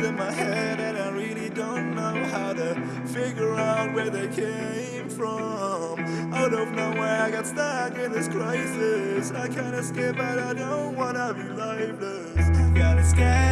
in my head and I really don't know how to figure out where they came from. Out of nowhere, I got stuck in this crisis. I can't escape, but I don't wanna be lifeless. I gotta escape.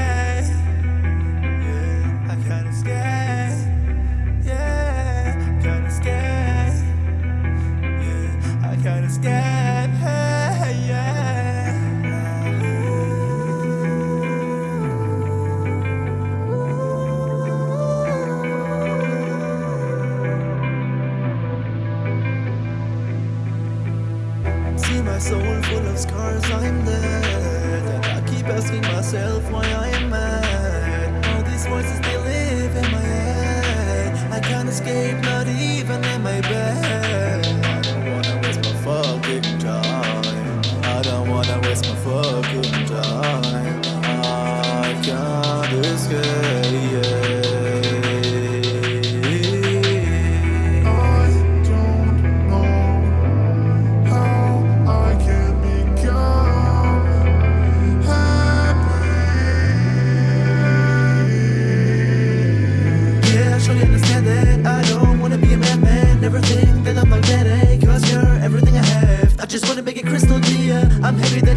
My soul full of scars, I'm dead. And I keep asking myself why I am mad. All these voices, they live in my head. I can't escape, not even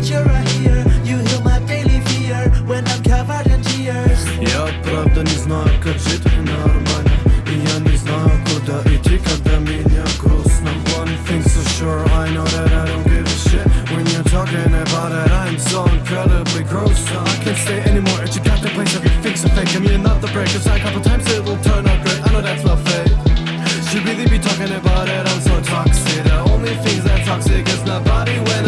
you're right here. You heal my daily fear When I'm covered in tears. Я правда не знаю, как жить нормально И я не знаю, куда идти, когда меня грустно One thing's for sure, I know that I don't give a shit. When you're talking about it, I'm so incredibly gross. I can't stay anymore, it's you got the place Every fix fake, give me another break. Cause a couple times it will turn out great. I know that's my fate Should really be talking about it, I'm so toxic. The only things that toxic is my body when